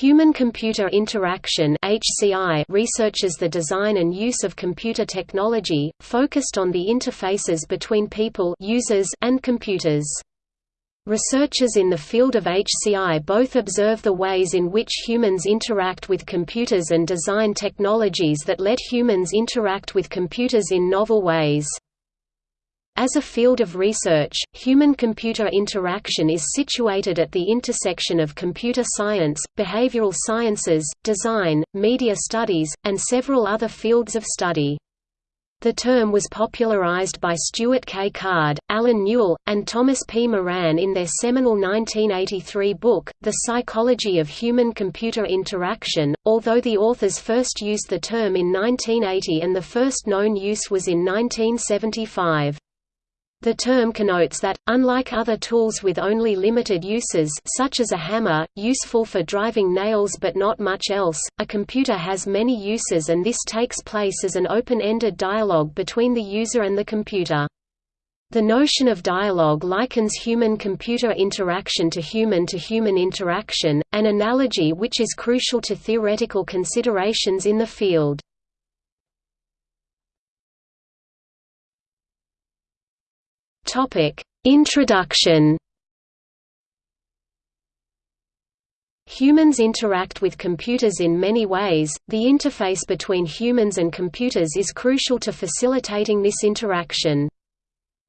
Human-computer interaction (HCI) researches the design and use of computer technology, focused on the interfaces between people users and computers. Researchers in the field of HCI both observe the ways in which humans interact with computers and design technologies that let humans interact with computers in novel ways. As a field of research, human-computer interaction is situated at the intersection of computer science, behavioral sciences, design, media studies, and several other fields of study. The term was popularized by Stuart K. Card, Allen Newell, and Thomas P. Moran in their seminal 1983 book, The Psychology of Human-Computer Interaction, although the authors first used the term in 1980 and the first known use was in 1975. The term connotes that, unlike other tools with only limited uses such as a hammer, useful for driving nails but not much else, a computer has many uses and this takes place as an open-ended dialogue between the user and the computer. The notion of dialogue likens human-computer interaction to human-to-human -human interaction, an analogy which is crucial to theoretical considerations in the field. Topic: Introduction. Humans interact with computers in many ways. The interface between humans and computers is crucial to facilitating this interaction.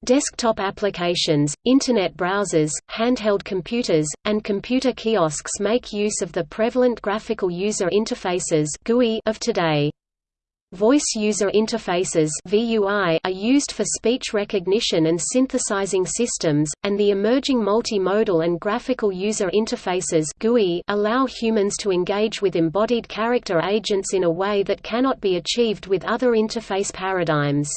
Desktop applications, Internet browsers, handheld computers, and computer kiosks make use of the prevalent graphical user interfaces of today. Voice User Interfaces are used for speech recognition and synthesizing systems, and the emerging multimodal and graphical user interfaces allow humans to engage with embodied character agents in a way that cannot be achieved with other interface paradigms.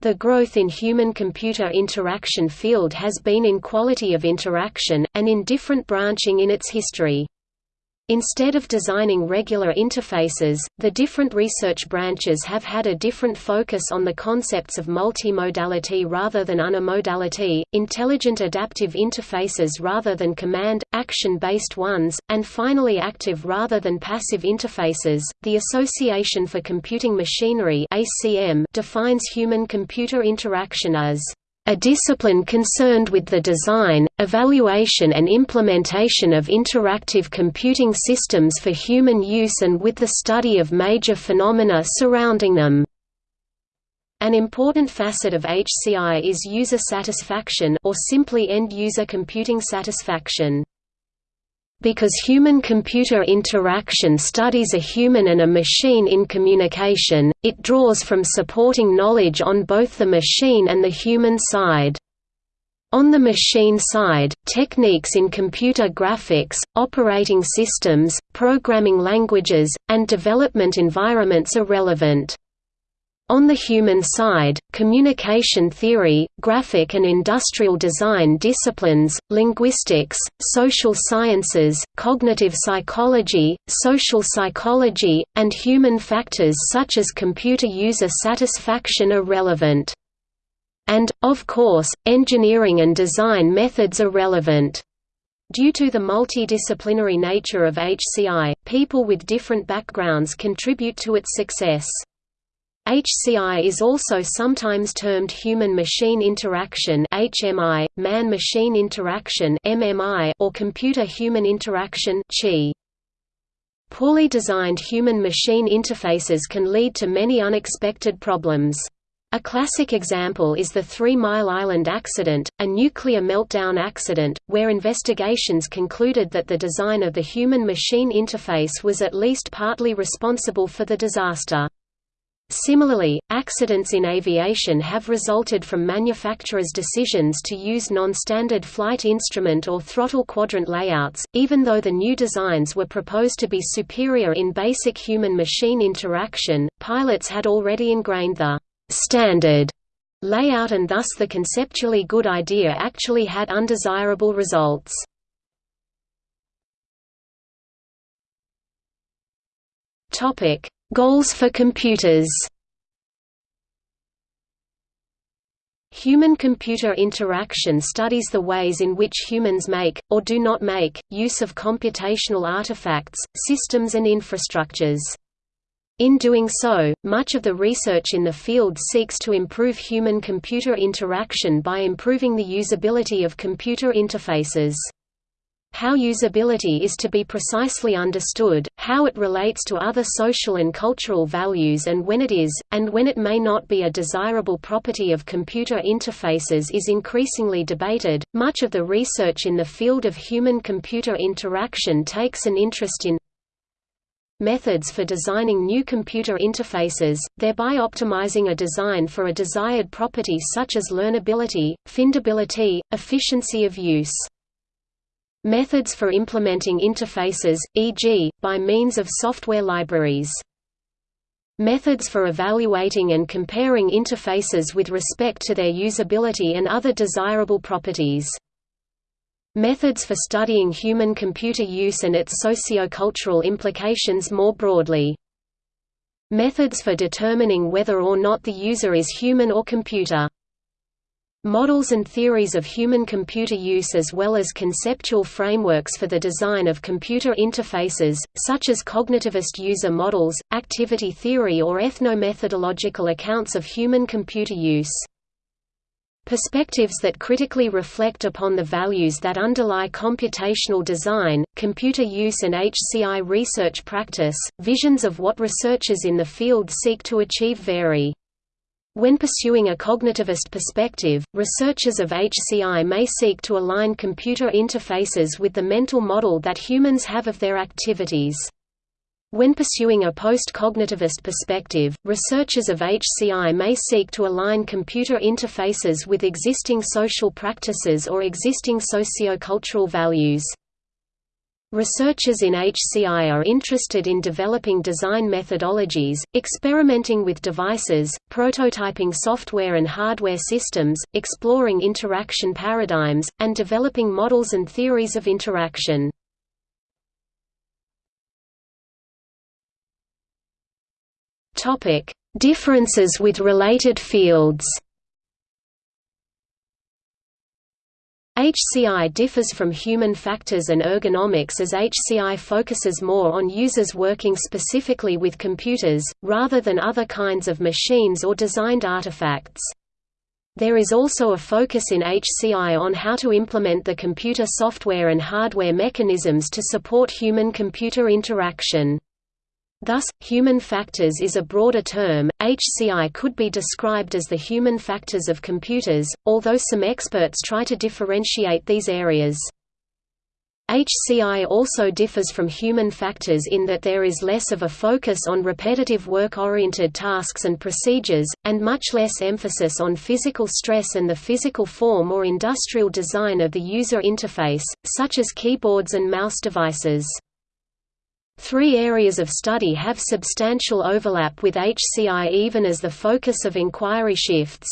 The growth in human-computer interaction field has been in quality of interaction, and in different branching in its history. Instead of designing regular interfaces, the different research branches have had a different focus on the concepts of multimodality rather than unimodality, intelligent adaptive interfaces rather than command, action-based ones, and finally active rather than passive interfaces. The Association for Computing Machinery (ACM) defines human-computer interaction as a discipline concerned with the design, evaluation and implementation of interactive computing systems for human use and with the study of major phenomena surrounding them. An important facet of HCI is user satisfaction or simply end-user computing satisfaction. Because human-computer interaction studies a human and a machine in communication, it draws from supporting knowledge on both the machine and the human side. On the machine side, techniques in computer graphics, operating systems, programming languages, and development environments are relevant. On the human side, communication theory, graphic and industrial design disciplines, linguistics, social sciences, cognitive psychology, social psychology, and human factors such as computer user satisfaction are relevant. And, of course, engineering and design methods are relevant. Due to the multidisciplinary nature of HCI, people with different backgrounds contribute to its success. HCI is also sometimes termed human-machine interaction (HMI), man-machine interaction (MMI), or computer-human interaction (CHI). Poorly designed human-machine interfaces can lead to many unexpected problems. A classic example is the Three Mile Island accident, a nuclear meltdown accident, where investigations concluded that the design of the human-machine interface was at least partly responsible for the disaster. Similarly, accidents in aviation have resulted from manufacturers' decisions to use non-standard flight instrument or throttle quadrant layouts, even though the new designs were proposed to be superior in basic human-machine interaction, pilots had already ingrained the «standard» layout and thus the conceptually good idea actually had undesirable results. Topic Goals for computers Human-computer interaction studies the ways in which humans make, or do not make, use of computational artifacts, systems and infrastructures. In doing so, much of the research in the field seeks to improve human-computer interaction by improving the usability of computer interfaces. How usability is to be precisely understood, how it relates to other social and cultural values and when it is, and when it may not be a desirable property of computer interfaces is increasingly debated. Much of the research in the field of human computer interaction takes an interest in methods for designing new computer interfaces, thereby optimizing a design for a desired property such as learnability, findability, efficiency of use. Methods for implementing interfaces, e.g., by means of software libraries. Methods for evaluating and comparing interfaces with respect to their usability and other desirable properties. Methods for studying human-computer use and its socio-cultural implications more broadly. Methods for determining whether or not the user is human or computer. Models and theories of human-computer use as well as conceptual frameworks for the design of computer interfaces, such as cognitivist user models, activity theory or ethno-methodological accounts of human-computer use. Perspectives that critically reflect upon the values that underlie computational design, computer use and HCI research practice, visions of what researchers in the field seek to achieve vary. When pursuing a cognitivist perspective, researchers of HCI may seek to align computer interfaces with the mental model that humans have of their activities. When pursuing a post-cognitivist perspective, researchers of HCI may seek to align computer interfaces with existing social practices or existing socio-cultural values. Researchers in HCI are interested in developing design methodologies, experimenting with devices, prototyping software and hardware systems, exploring interaction paradigms, and developing models and theories of interaction. Differences with related fields HCI differs from human factors and ergonomics as HCI focuses more on users working specifically with computers, rather than other kinds of machines or designed artifacts. There is also a focus in HCI on how to implement the computer software and hardware mechanisms to support human-computer interaction. Thus, human factors is a broader term. HCI could be described as the human factors of computers, although some experts try to differentiate these areas. HCI also differs from human factors in that there is less of a focus on repetitive work-oriented tasks and procedures, and much less emphasis on physical stress and the physical form or industrial design of the user interface, such as keyboards and mouse devices. Three areas of study have substantial overlap with HCI even as the focus of inquiry shifts.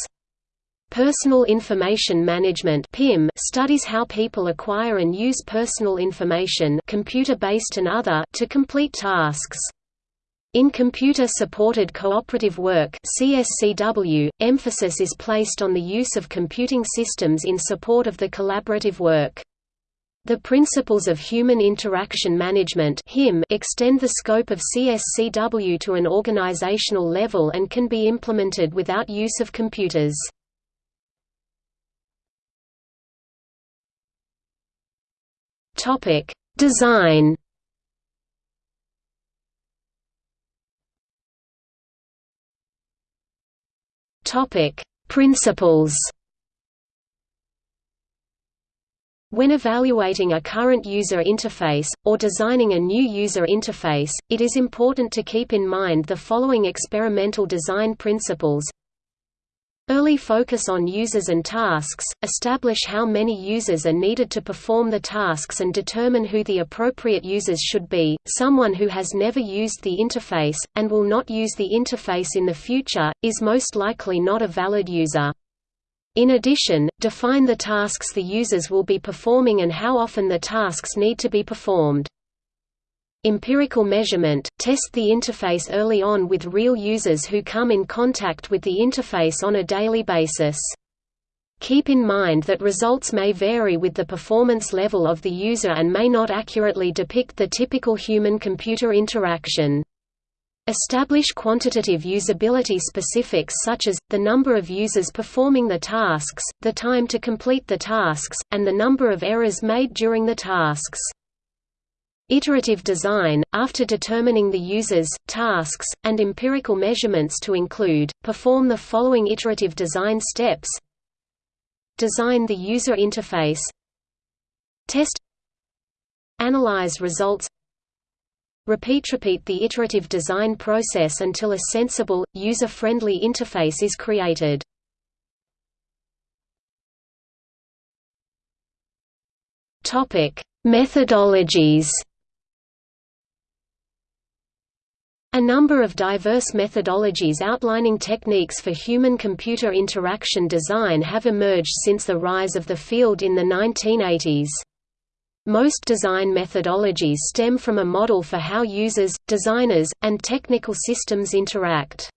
Personal Information Management (PIM) studies how people acquire and use personal information, computer-based and other, to complete tasks. In computer-supported cooperative work (CSCW), emphasis is placed on the use of computing systems in support of the collaborative work. The principles of human interaction management extend the scope of CSCW to an organizational level and can be implemented without use of computers. Design Principles When evaluating a current user interface, or designing a new user interface, it is important to keep in mind the following experimental design principles Early focus on users and tasks, establish how many users are needed to perform the tasks and determine who the appropriate users should be. Someone who has never used the interface, and will not use the interface in the future, is most likely not a valid user. In addition, define the tasks the users will be performing and how often the tasks need to be performed. Empirical measurement – Test the interface early on with real users who come in contact with the interface on a daily basis. Keep in mind that results may vary with the performance level of the user and may not accurately depict the typical human-computer interaction. Establish quantitative usability specifics such as, the number of users performing the tasks, the time to complete the tasks, and the number of errors made during the tasks. Iterative design, after determining the users, tasks, and empirical measurements to include, perform the following iterative design steps. Design the user interface. Test. Analyze results Repeat repeat the iterative design process until a sensible, user-friendly interface is created. Topic: Methodologies. A number of diverse methodologies outlining techniques for human-computer interaction design have emerged since the rise of the field in the 1980s. Most design methodologies stem from a model for how users, designers, and technical systems interact.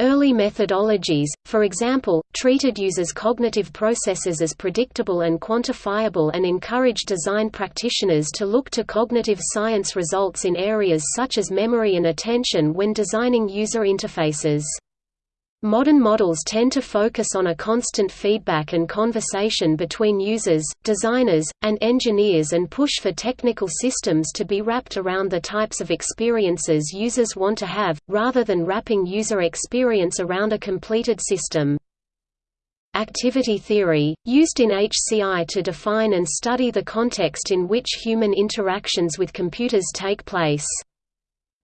Early methodologies, for example, treated users' cognitive processes as predictable and quantifiable and encouraged design practitioners to look to cognitive science results in areas such as memory and attention when designing user interfaces. Modern models tend to focus on a constant feedback and conversation between users, designers, and engineers and push for technical systems to be wrapped around the types of experiences users want to have, rather than wrapping user experience around a completed system. Activity theory, used in HCI to define and study the context in which human interactions with computers take place.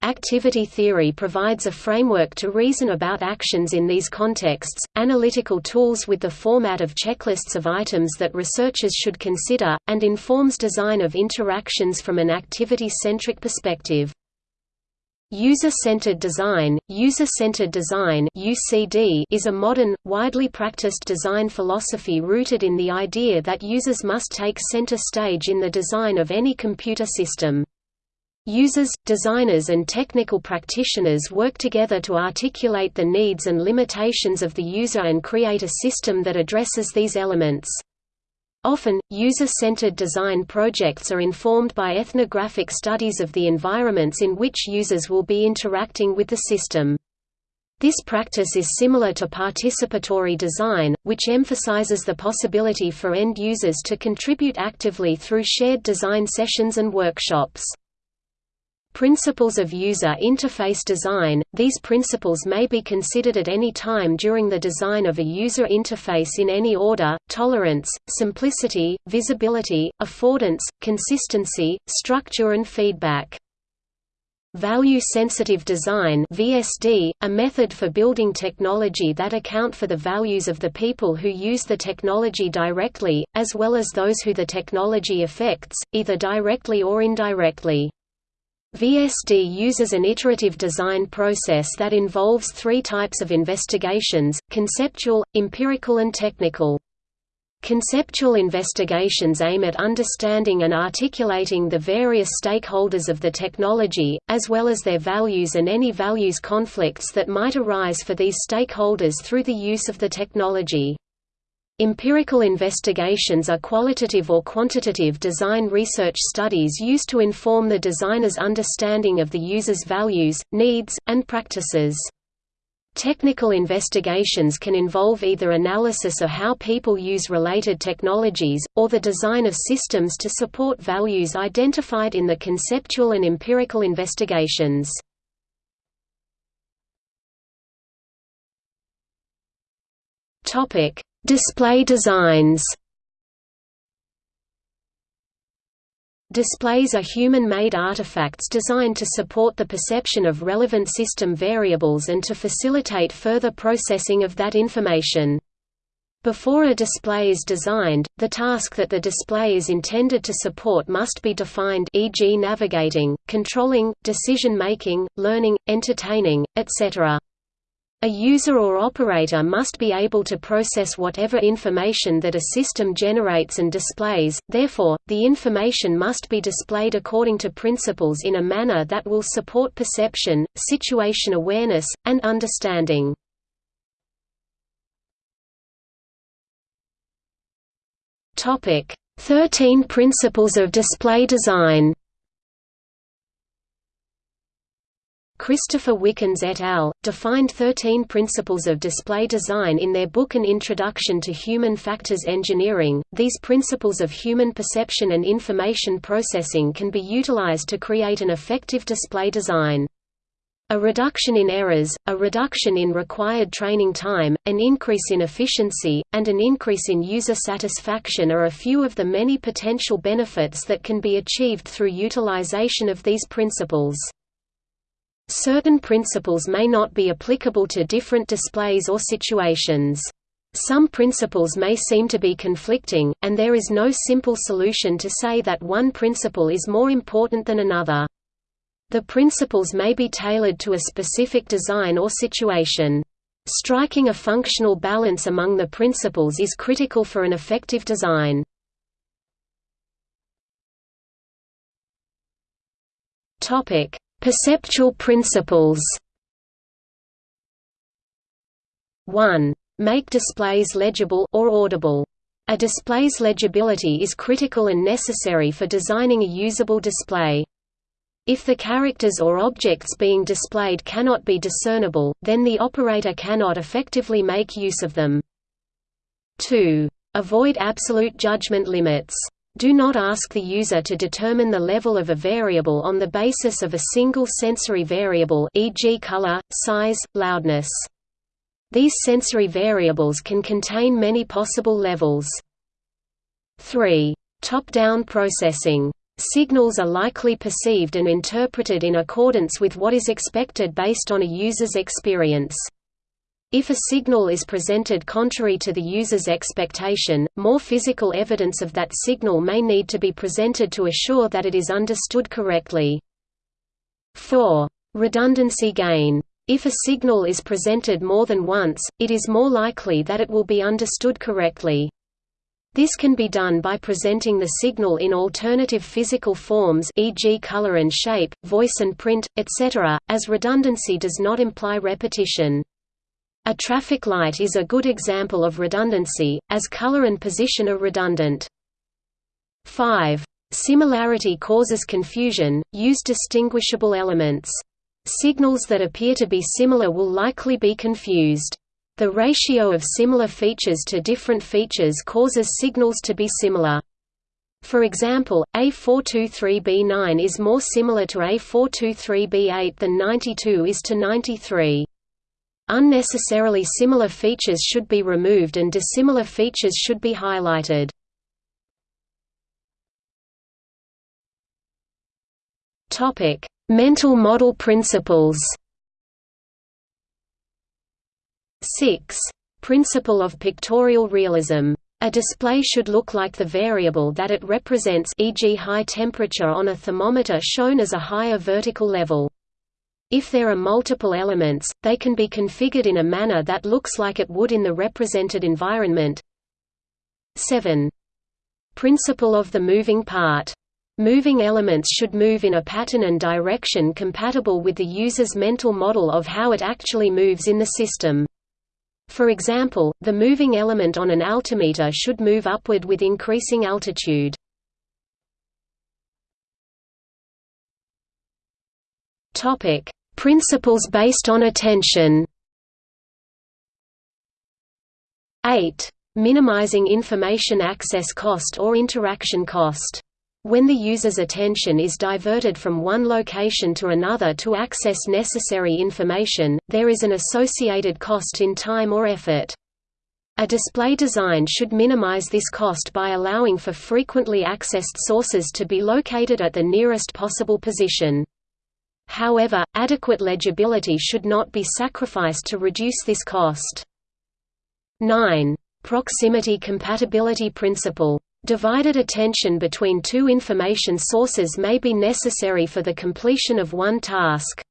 Activity theory provides a framework to reason about actions in these contexts, analytical tools with the format of checklists of items that researchers should consider, and informs design of interactions from an activity-centric perspective. User-centered design User-centered design (UCD) is a modern, widely practiced design philosophy rooted in the idea that users must take center stage in the design of any computer system. Users, designers and technical practitioners work together to articulate the needs and limitations of the user and create a system that addresses these elements. Often, user-centered design projects are informed by ethnographic studies of the environments in which users will be interacting with the system. This practice is similar to participatory design, which emphasizes the possibility for end users to contribute actively through shared design sessions and workshops. Principles of user interface design – These principles may be considered at any time during the design of a user interface in any order, tolerance, simplicity, visibility, affordance, consistency, structure and feedback. Value-sensitive design VSD, a method for building technology that account for the values of the people who use the technology directly, as well as those who the technology affects, either directly or indirectly. VSD uses an iterative design process that involves three types of investigations, conceptual, empirical and technical. Conceptual investigations aim at understanding and articulating the various stakeholders of the technology, as well as their values and any values conflicts that might arise for these stakeholders through the use of the technology. Empirical investigations are qualitative or quantitative design research studies used to inform the designer's understanding of the user's values, needs, and practices. Technical investigations can involve either analysis of how people use related technologies, or the design of systems to support values identified in the conceptual and empirical investigations. Topic Display designs Displays are human-made artifacts designed to support the perception of relevant system variables and to facilitate further processing of that information. Before a display is designed, the task that the display is intended to support must be defined e.g. navigating, controlling, decision-making, learning, entertaining, etc. A user or operator must be able to process whatever information that a system generates and displays, therefore, the information must be displayed according to principles in a manner that will support perception, situation awareness, and understanding. 13 Principles of Display Design. Christopher Wickens et al. defined 13 principles of display design in their book An Introduction to Human Factors Engineering. These principles of human perception and information processing can be utilized to create an effective display design. A reduction in errors, a reduction in required training time, an increase in efficiency, and an increase in user satisfaction are a few of the many potential benefits that can be achieved through utilization of these principles. Certain principles may not be applicable to different displays or situations. Some principles may seem to be conflicting, and there is no simple solution to say that one principle is more important than another. The principles may be tailored to a specific design or situation. Striking a functional balance among the principles is critical for an effective design. Topic: Perceptual principles 1. Make displays legible or audible. A display's legibility is critical and necessary for designing a usable display. If the characters or objects being displayed cannot be discernible, then the operator cannot effectively make use of them. 2. Avoid absolute judgment limits. Do not ask the user to determine the level of a variable on the basis of a single sensory variable e.g. color, size, loudness. These sensory variables can contain many possible levels. 3. Top-down processing. Signals are likely perceived and interpreted in accordance with what is expected based on a user's experience. If a signal is presented contrary to the user's expectation, more physical evidence of that signal may need to be presented to assure that it is understood correctly. 4. Redundancy gain. If a signal is presented more than once, it is more likely that it will be understood correctly. This can be done by presenting the signal in alternative physical forms e.g. color and shape, voice and print, etc., as redundancy does not imply repetition. A traffic light is a good example of redundancy, as color and position are redundant. 5. Similarity causes confusion, use distinguishable elements. Signals that appear to be similar will likely be confused. The ratio of similar features to different features causes signals to be similar. For example, A423B9 is more similar to A423B8 than 92 is to 93. Unnecessarily similar features should be removed and dissimilar features should be highlighted. Topic: Mental model principles. 6. Principle of pictorial realism. A display should look like the variable that it represents e.g. high temperature on a thermometer shown as a higher vertical level. If there are multiple elements, they can be configured in a manner that looks like it would in the represented environment. 7. Principle of the moving part. Moving elements should move in a pattern and direction compatible with the user's mental model of how it actually moves in the system. For example, the moving element on an altimeter should move upward with increasing altitude. Topic: Principles based on attention 8. Minimizing information access cost or interaction cost. When the user's attention is diverted from one location to another to access necessary information, there is an associated cost in time or effort. A display design should minimize this cost by allowing for frequently accessed sources to be located at the nearest possible position. However, adequate legibility should not be sacrificed to reduce this cost. 9. Proximity compatibility principle. Divided attention between two information sources may be necessary for the completion of one task.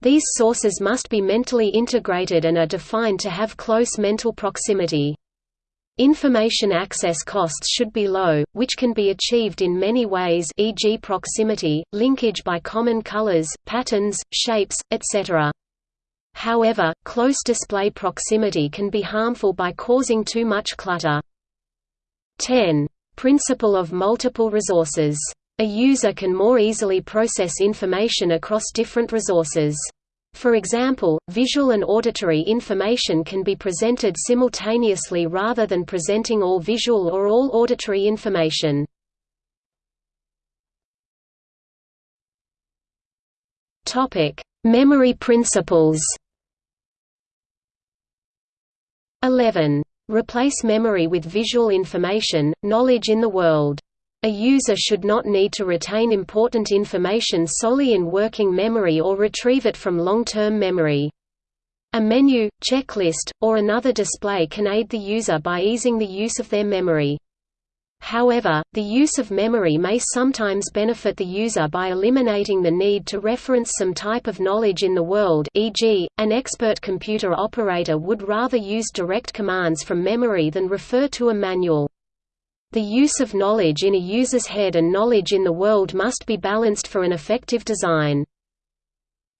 These sources must be mentally integrated and are defined to have close mental proximity. Information access costs should be low, which can be achieved in many ways e.g. proximity, linkage by common colors, patterns, shapes, etc. However, close display proximity can be harmful by causing too much clutter. 10. Principle of multiple resources. A user can more easily process information across different resources. For example, visual and auditory information can be presented simultaneously rather than presenting all visual or all auditory information. Memory principles. 11. Replace memory with visual information, knowledge in the world. A user should not need to retain important information solely in working memory or retrieve it from long-term memory. A menu, checklist, or another display can aid the user by easing the use of their memory. However, the use of memory may sometimes benefit the user by eliminating the need to reference some type of knowledge in the world e.g., an expert computer operator would rather use direct commands from memory than refer to a manual. The use of knowledge in a user's head and knowledge in the world must be balanced for an effective design.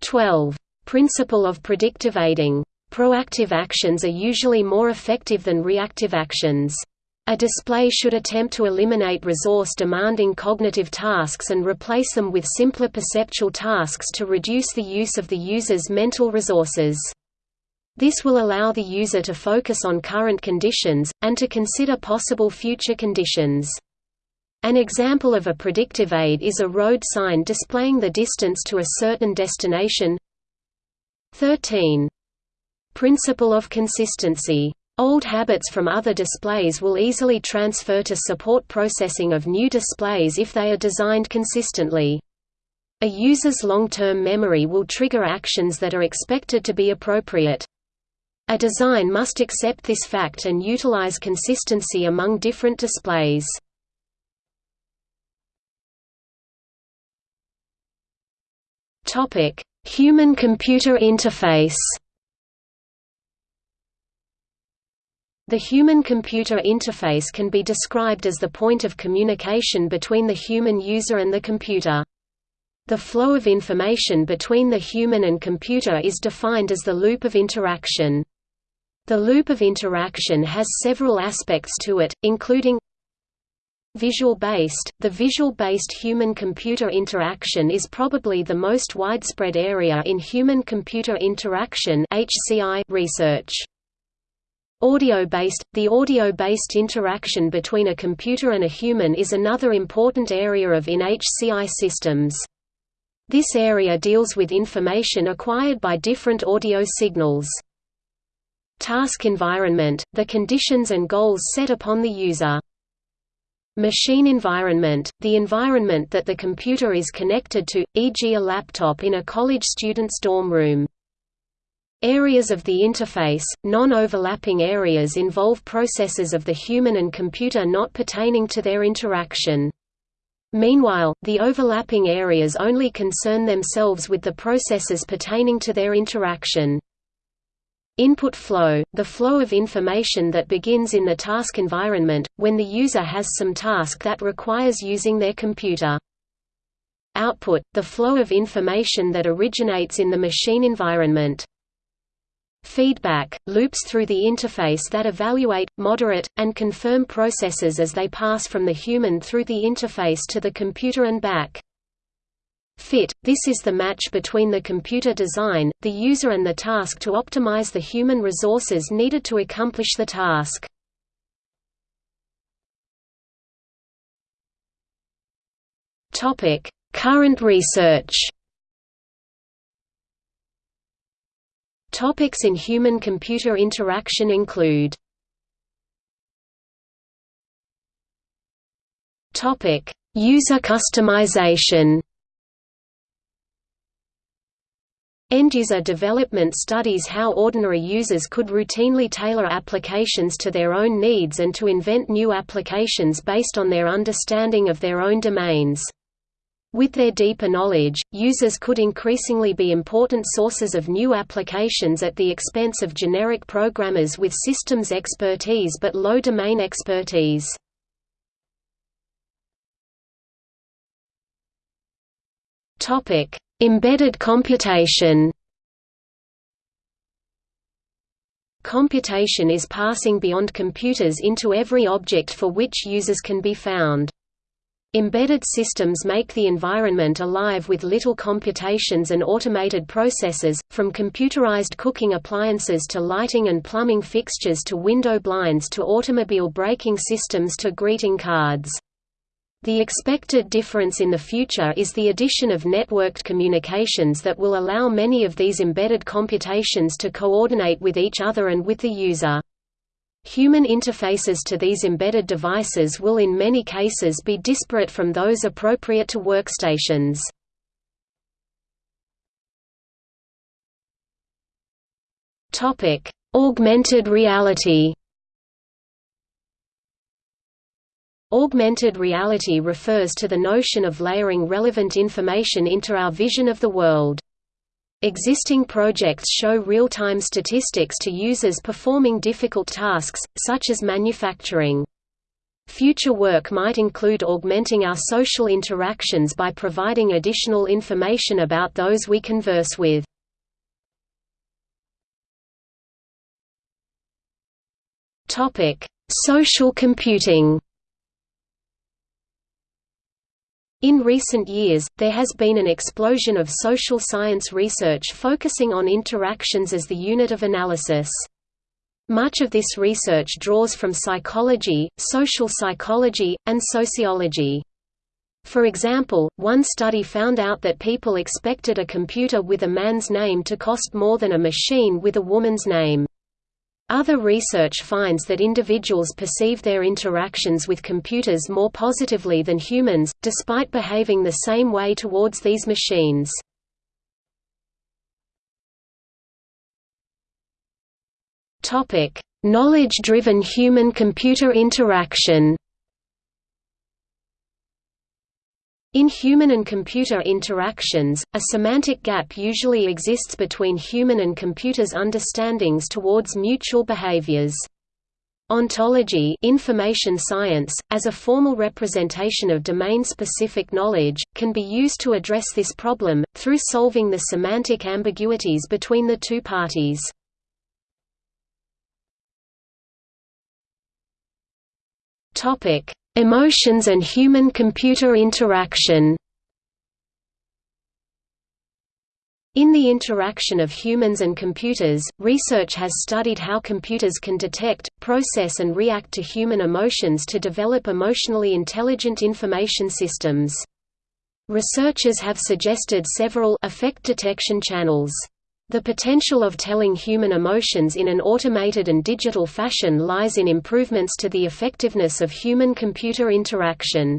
12. Principle of predictive aiding. Proactive actions are usually more effective than reactive actions. A display should attempt to eliminate resource-demanding cognitive tasks and replace them with simpler perceptual tasks to reduce the use of the user's mental resources. This will allow the user to focus on current conditions, and to consider possible future conditions. An example of a predictive aid is a road sign displaying the distance to a certain destination. 13. Principle of consistency. Old habits from other displays will easily transfer to support processing of new displays if they are designed consistently. A user's long-term memory will trigger actions that are expected to be appropriate. A design must accept this fact and utilize consistency among different displays. Human-computer interface The human-computer interface can be described as the point of communication between the human user and the computer. The flow of information between the human and computer is defined as the loop of interaction. The loop of interaction has several aspects to it, including Visual-based The visual-based human-computer interaction is probably the most widespread area in human-computer interaction research. Audio-based The audio-based interaction between a computer and a human is another important area of in HCI systems. This area deals with information acquired by different audio signals. Task environment – the conditions and goals set upon the user. Machine environment – the environment that the computer is connected to, e.g. a laptop in a college student's dorm room. Areas of the interface – non-overlapping areas involve processes of the human and computer not pertaining to their interaction. Meanwhile, the overlapping areas only concern themselves with the processes pertaining to their interaction. Input flow – the flow of information that begins in the task environment, when the user has some task that requires using their computer. Output – the flow of information that originates in the machine environment. Feedback – loops through the interface that evaluate, moderate, and confirm processes as they pass from the human through the interface to the computer and back. Fit – This is the match between the computer design, the user and the task to optimize the human resources needed to accomplish the task. Current research Topics in human-computer interaction include User customization End-user development studies how ordinary users could routinely tailor applications to their own needs and to invent new applications based on their understanding of their own domains. With their deeper knowledge, users could increasingly be important sources of new applications at the expense of generic programmers with systems expertise but low domain expertise. Topic: Embedded computation computation is passing beyond computers into every object for which users can be found. Embedded systems make the environment alive with little computations and automated processes, from computerized cooking appliances to lighting and plumbing fixtures to window blinds to automobile braking systems to greeting cards. The expected difference in the future is the addition of networked communications that will allow many of these embedded computations to coordinate with each other and with the user. Human interfaces to these embedded devices will in many cases be disparate from those appropriate to workstations. Augmented reality Augmented reality refers to the notion of layering relevant information into our vision of the world. Existing projects show real-time statistics to users performing difficult tasks, such as manufacturing. Future work might include augmenting our social interactions by providing additional information about those we converse with. Social computing In recent years, there has been an explosion of social science research focusing on interactions as the unit of analysis. Much of this research draws from psychology, social psychology, and sociology. For example, one study found out that people expected a computer with a man's name to cost more than a machine with a woman's name. Other research finds that individuals perceive their interactions with computers more positively than humans, despite behaving the same way towards these machines. Knowledge-driven human-computer interaction In human and computer interactions, a semantic gap usually exists between human and computers' understandings towards mutual behaviors. Ontology information science, as a formal representation of domain-specific knowledge, can be used to address this problem, through solving the semantic ambiguities between the two parties. Emotions and human-computer interaction In the interaction of humans and computers, research has studied how computers can detect, process and react to human emotions to develop emotionally intelligent information systems. Researchers have suggested several affect detection channels. The potential of telling human emotions in an automated and digital fashion lies in improvements to the effectiveness of human-computer interaction.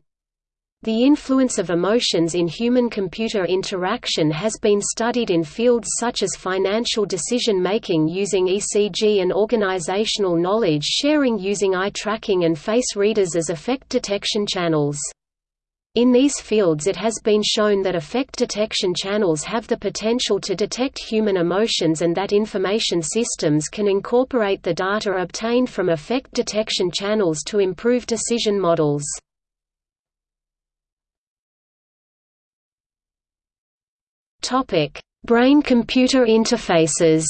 The influence of emotions in human-computer interaction has been studied in fields such as financial decision-making using ECG and organizational knowledge sharing using eye tracking and face readers as affect detection channels. In these fields it has been shown that affect detection channels have the potential to detect human emotions and that information systems can incorporate the data obtained from affect detection channels to improve decision models. Brain-computer interfaces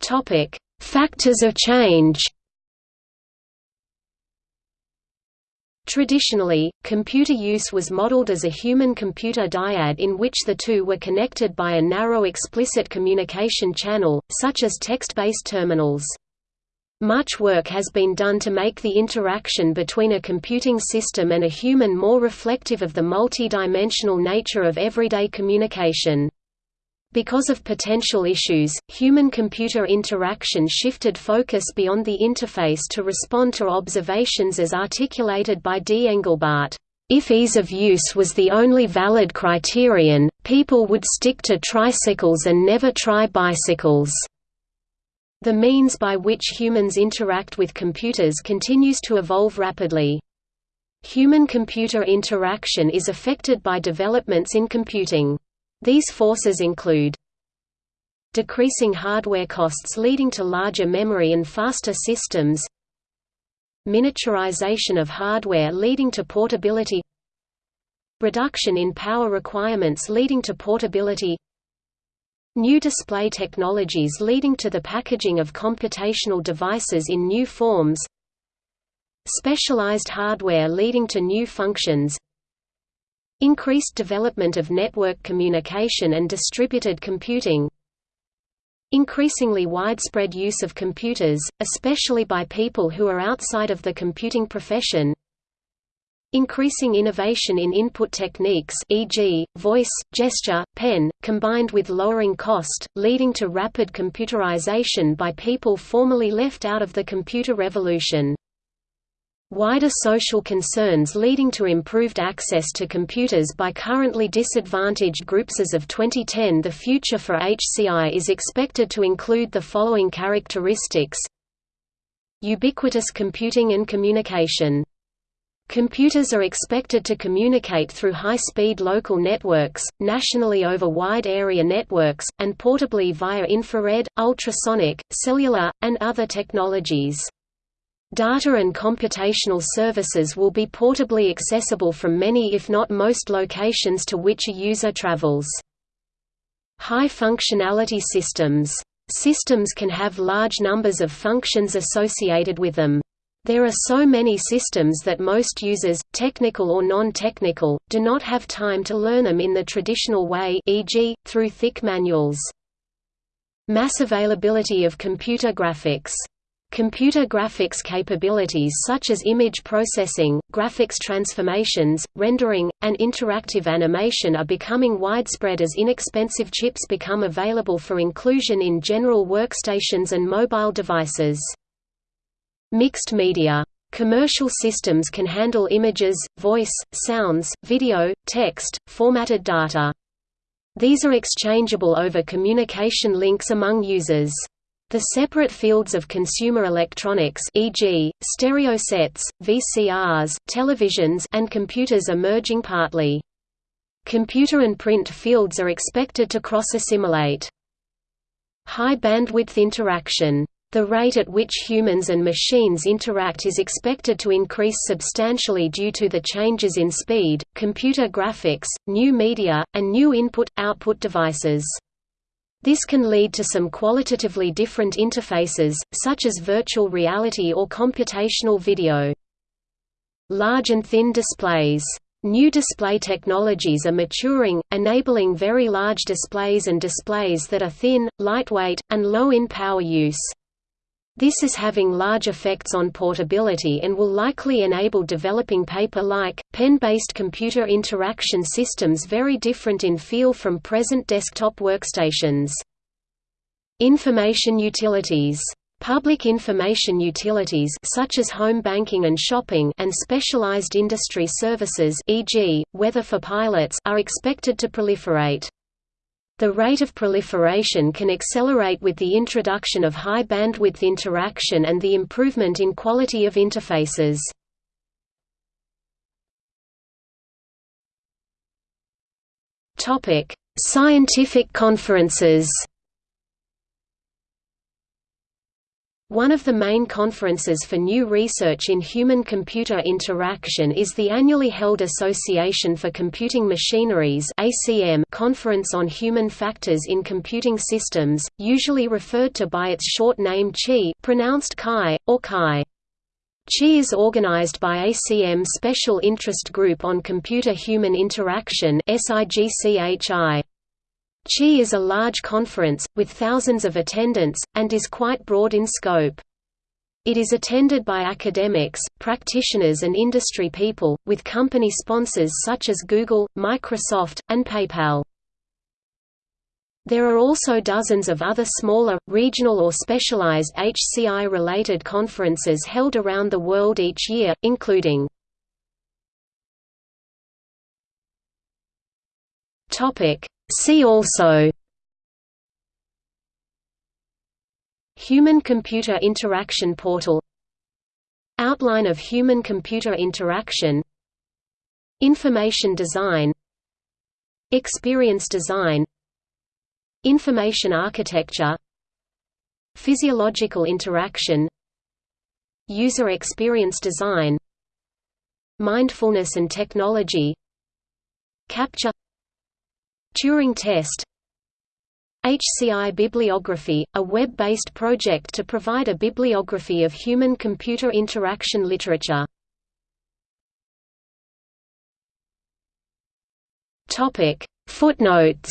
Topic Factors of change Traditionally, computer use was modeled as a human-computer dyad in which the two were connected by a narrow explicit communication channel, such as text-based terminals. Much work has been done to make the interaction between a computing system and a human more reflective of the multi-dimensional nature of everyday communication. Because of potential issues, human-computer interaction shifted focus beyond the interface to respond to observations as articulated by D. Engelbart. If ease of use was the only valid criterion, people would stick to tricycles and never try bicycles. The means by which humans interact with computers continues to evolve rapidly. Human-computer interaction is affected by developments in computing. These forces include decreasing hardware costs leading to larger memory and faster systems miniaturization of hardware leading to portability reduction in power requirements leading to portability New display technologies leading to the packaging of computational devices in new forms Specialized hardware leading to new functions Increased development of network communication and distributed computing Increasingly widespread use of computers, especially by people who are outside of the computing profession Increasing innovation in input techniques e.g., voice, gesture, pen, combined with lowering cost, leading to rapid computerization by people formerly left out of the computer revolution. Wider social concerns leading to improved access to computers by currently disadvantaged groups. As of 2010 the future for HCI is expected to include the following characteristics. Ubiquitous computing and communication. Computers are expected to communicate through high-speed local networks, nationally over wide-area networks, and portably via infrared, ultrasonic, cellular, and other technologies. Data and computational services will be portably accessible from many if not most locations to which a user travels. High functionality systems. Systems can have large numbers of functions associated with them. There are so many systems that most users, technical or non-technical, do not have time to learn them in the traditional way e.g., through thick manuals. Mass availability of computer graphics Computer graphics capabilities such as image processing, graphics transformations, rendering, and interactive animation are becoming widespread as inexpensive chips become available for inclusion in general workstations and mobile devices. Mixed media. Commercial systems can handle images, voice, sounds, video, text, formatted data. These are exchangeable over communication links among users. The separate fields of consumer electronics e.g., stereo sets, VCRs, televisions and computers are merging partly. Computer and print fields are expected to cross-assimilate. High bandwidth interaction. The rate at which humans and machines interact is expected to increase substantially due to the changes in speed, computer graphics, new media, and new input-output devices. This can lead to some qualitatively different interfaces, such as virtual reality or computational video. Large and thin displays. New display technologies are maturing, enabling very large displays and displays that are thin, lightweight, and low in power use. This is having large effects on portability and will likely enable developing paper-like, pen-based computer interaction systems very different in feel from present desktop workstations. Information utilities Public information utilities such as home banking and shopping and specialized industry services e.g., weather for pilots are expected to proliferate. The rate of proliferation can accelerate with the introduction of high-bandwidth interaction and the improvement in quality of interfaces. Scientific conferences One of the main conferences for new research in human-computer interaction is the annually held Association for Computing Machinery's Conference on Human Factors in Computing Systems, usually referred to by its short name CHI pronounced Chi, or Chi. CHI is organized by ACM Special Interest Group on Computer-Human Interaction SIGCHI. CHI is a large conference, with thousands of attendants, and is quite broad in scope. It is attended by academics, practitioners and industry people, with company sponsors such as Google, Microsoft, and PayPal. There are also dozens of other smaller, regional or specialized HCI-related conferences held around the world each year, including See also Human-computer interaction portal Outline of human-computer interaction Information design Experience design Information architecture Physiological interaction User experience design Mindfulness and technology capture Turing test HCI Bibliography, a web-based project to provide a bibliography of human-computer interaction literature. Footnotes.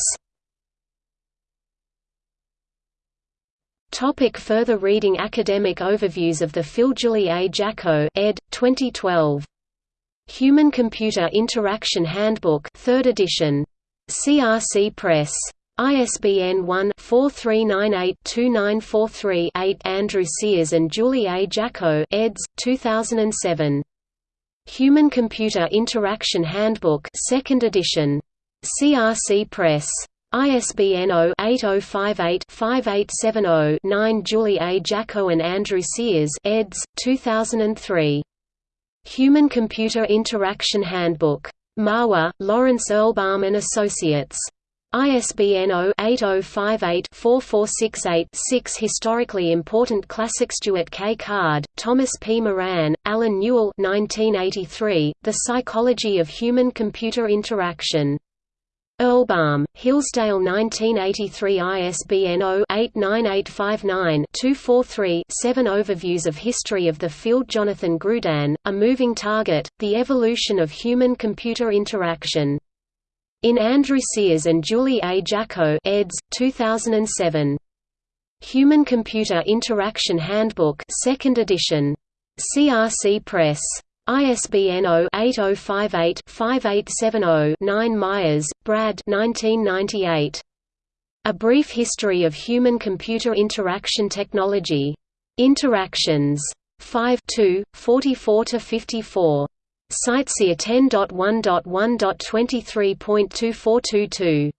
Topic further reading Academic overviews of the Phil Julie A. Jacko ed. 2012. Human-Computer Interaction Handbook 3rd edition. CRC Press. ISBN 1-4398-2943-8 Andrew Sears and Julie A. Jacko eds. 2007. Human-Computer Interaction Handbook 2nd edition. CRC Press. ISBN 0-8058-5870-9 Julie A. Jacko and Andrew Sears eds. 2003. Human-Computer Interaction Handbook. Mahwah, Lawrence Erlbaum and Associates. ISBN 0-8058-4468-6 Historically important classics Stuart K. Card, Thomas P. Moran, Allen Newell 1983, The Psychology of Human-Computer Interaction. Erlbaum, Hillsdale 1983 ISBN 0-89859-243-7 Overviews of History of the Field Jonathan Grudin, A Moving Target, The Evolution of Human-Computer Interaction. In Andrew Sears and Julie A. Jacko eds. 2007. Human-Computer Interaction Handbook 2nd edition. CRC Press. ISBN 0-8058-5870-9 Myers, Brad 1998. A Brief History of Human-Computer Interaction Technology. Interactions. 5 44–54. CiteSeer 10.1.1.23.2422.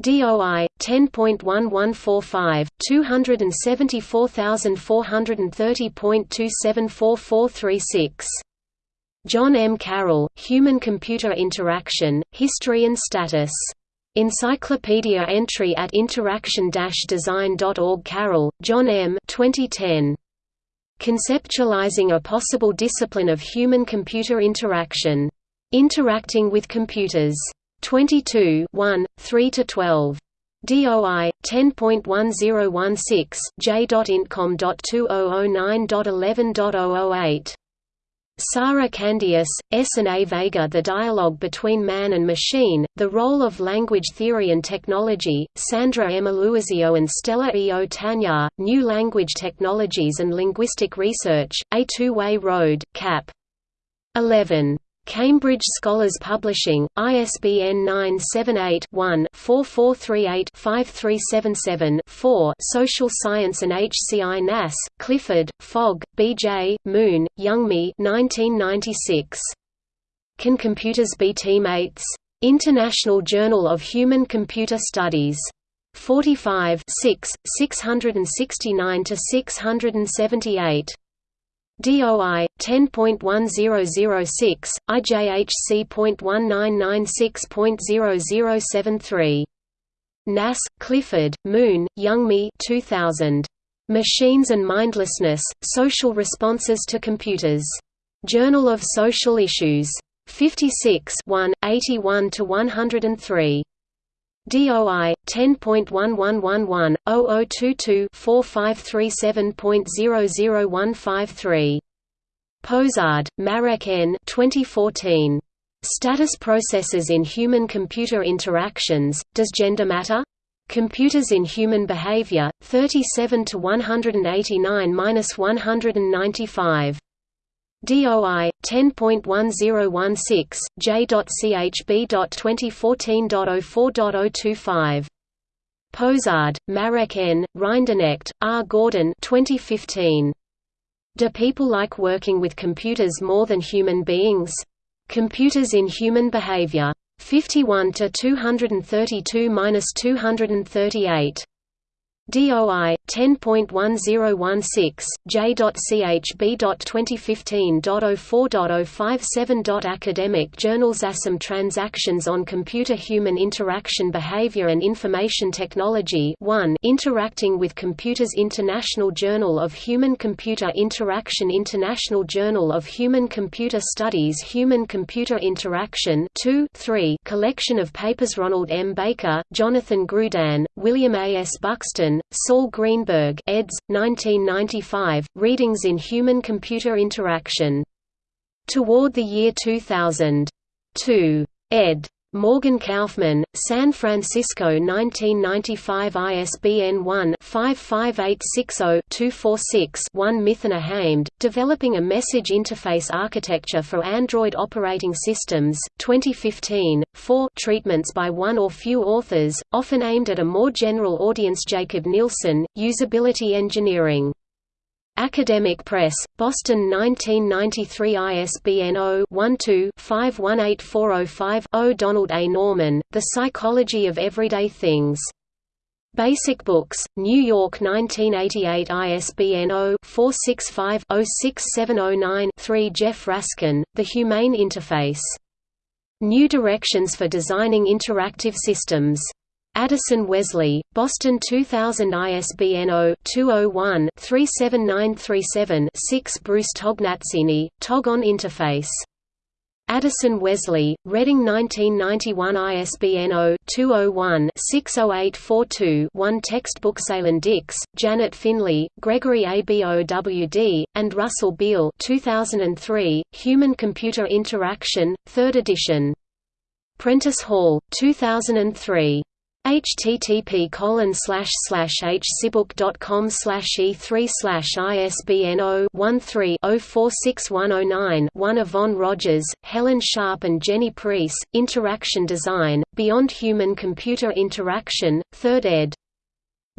DOI 10.1145 274430.274436. John M. Carroll, Human-Computer Interaction, History and Status. Encyclopedia entry at interaction-design.org Carroll, John M. 2010. Conceptualizing a possible discipline of human-computer interaction. Interacting with Computers. 22 1, 3–12. DOI 10.1016 j.intcom.2009.11.008 Sara Candeias, S. and A. Veiga The Dialogue Between Man and Machine, The Role of Language Theory and Technology, Sandra M. Aloisio and Stella E. O. Tanyar, New Language Technologies and Linguistic Research, A Two-Way Road, Cap. 11. Cambridge Scholars Publishing, ISBN 978-1-4438-5377-4 Social Science and HCI Nass, Clifford, Fogg, B.J., Moon, Youngme 1996. Can Computers Be Teammates? International Journal of Human-Computer Studies. 45 669–678. DOI 10.1006 IJHC.1996.0073 Nass, Clifford, Moon, Youngme 2000 Machines and Mindlessness: Social Responses to Computers. Journal of Social Issues. 56 1, 81 to 103. DOI 10.1111 0022 4537.00153. Posard, Marek N. 2014. Status Processes in Human-Computer Interactions, Does Gender Matter? Computers in Human Behavior, 37 to 189-195. DOI 10.1016 j.chb.2014.04.025 Posard, Marek N., Rinderknecht, R. Gordon 2015. Do people like working with computers more than human beings? Computers in Human Behavior. 51 to 232–238. DOI 10.1016 J.chb.2015.04.057. Academic Journals ACM Transactions on Computer Human Interaction Behavior and Information Technology 1 Interacting with Computers International Journal of Human-Computer Interaction International Journal of Human-Computer Studies Human-Computer Interaction 2 3 Collection of Papers Ronald M. Baecker, Jonathan Grudin, William A. S. Buxton, Saul Greenberg eds. 1995, Readings in Human-Computer Interaction. Toward the Year 2000. 2. ed. Morgan Kaufmann, San Francisco 1995 ISBN 1-55860-246-1 Mithana Hamed, Developing a Message Interface Architecture for Android Operating Systems, 2015, 4 treatments by one or few authors, often aimed at a more general audience. Jakob Nielsen, Usability Engineering Academic Press, Boston 1993 ISBN 0-12-518405-0 Donald A. Norman, The Psychology of Everyday Things. Basic Books, New York 1988 ISBN 0-465-06709-3 Jeff Raskin, The Humane Interface. New Directions for Designing Interactive Systems. Addison Wesley, Boston 2000 ISBN 0-201-37937-6 Bruce Tognazzini, Tog on Interface. Addison Wesley, Reading 1991 ISBN 0-201-60842-1 Textbooks Alan Dix, Janet Finlay, Gregory ABOWD, and Russell Beale 2003, Human-Computer Interaction, 3rd edition. Prentice Hall, 2003 http colon slash slash hcibook.com slash e3 slash ISBN 0-13-046109 one Yvonne oh oh Rogers, Helen Sharp and Jenny Preece, Interaction Design, Beyond Human Computer Interaction, 3rd ed.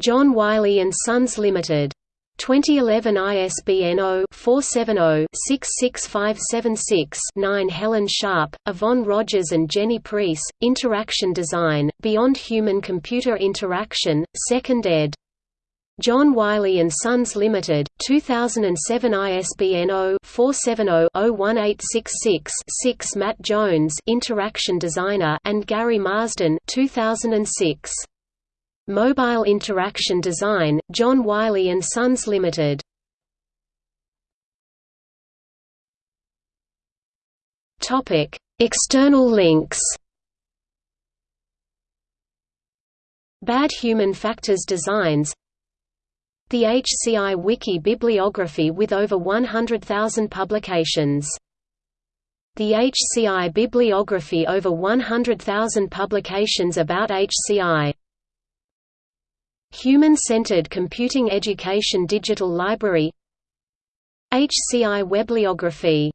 John Wiley & Sons Limited. 2011 ISBN 0-470-66576-9 Helen Sharp, Yvonne Rogers and Jenny Preece, Interaction Design, Beyond Human Computer Interaction, 2nd ed. John Wiley & Sons Limited, 2007 ISBN 0-470-01866-6 Matt Jones Interaction Designer and Gary Marsden 2006. Mobile Interaction Design, John Wiley & Sons Limited. Topic: External links. Bad Human Factors Designs The HCI Wiki bibliography with over 100,000 publications the HCI bibliography over 100,000 publications about HCI Human-Centered Computing Education Digital Library HCI Webliography